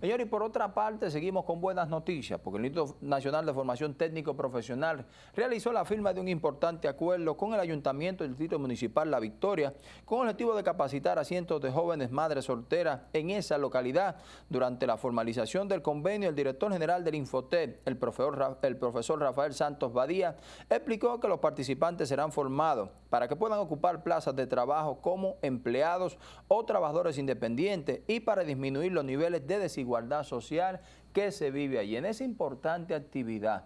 Señor, y por otra parte, seguimos con buenas noticias, porque el Instituto Nacional de Formación Técnico Profesional realizó la firma de un importante acuerdo con el Ayuntamiento del Distrito Municipal La Victoria, con el objetivo de capacitar a cientos de jóvenes madres solteras en esa localidad. Durante la formalización del convenio, el director general del Infotep, el profesor, el profesor Rafael Santos Badía, explicó que los participantes serán formados para que puedan ocupar plazas de trabajo como empleados o trabajadores independientes y para disminuir los niveles de desigualdad social que se vive allí. En esa importante actividad,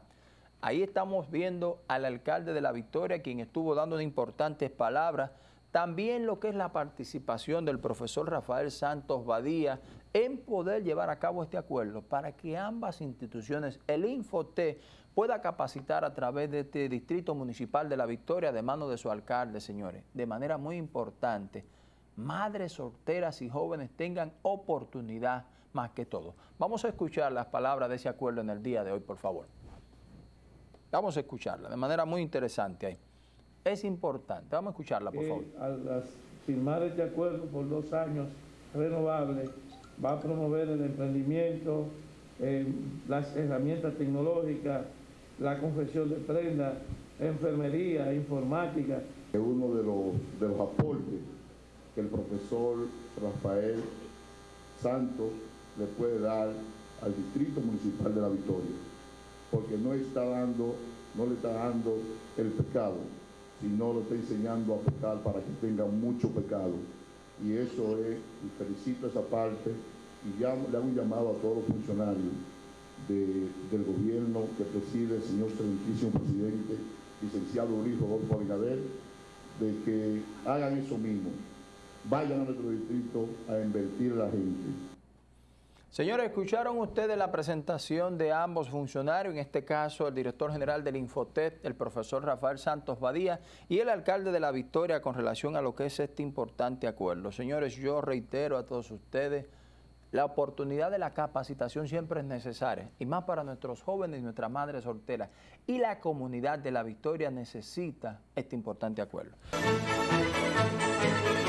ahí estamos viendo al alcalde de La Victoria, quien estuvo dando importantes palabras, también lo que es la participación del profesor Rafael Santos Badía en poder llevar a cabo este acuerdo para que ambas instituciones, el Infote, pueda capacitar a través de este Distrito Municipal de La Victoria de mano de su alcalde, señores, de manera muy importante, madres solteras y jóvenes tengan oportunidad más que todo. Vamos a escuchar las palabras de ese acuerdo en el día de hoy, por favor. Vamos a escucharla de manera muy interesante ahí. Es importante. Vamos a escucharla, por favor. Al firmar este acuerdo por dos años renovables, va a promover el emprendimiento, eh, las herramientas tecnológicas, la confección de prendas, enfermería, informática. Es uno de los, de los aportes que el profesor Rafael Santos le puede dar al Distrito Municipal de La Victoria, porque no está dando, no le está dando el pecado, sino lo está enseñando a pecar para que tenga mucho pecado. Y eso es, y felicito esa parte, y le hago un llamado a todos los funcionarios del gobierno que preside el señor excelentísimo presidente, licenciado Luis Rodolfo Abinader, de que hagan eso mismo, vayan a nuestro distrito a invertir la gente. Señores, escucharon ustedes la presentación de ambos funcionarios, en este caso el director general del Infotet, el profesor Rafael Santos Badía, y el alcalde de La Victoria con relación a lo que es este importante acuerdo. Señores, yo reitero a todos ustedes, la oportunidad de la capacitación siempre es necesaria, y más para nuestros jóvenes y nuestras madres solteras. Y la comunidad de La Victoria necesita este importante acuerdo.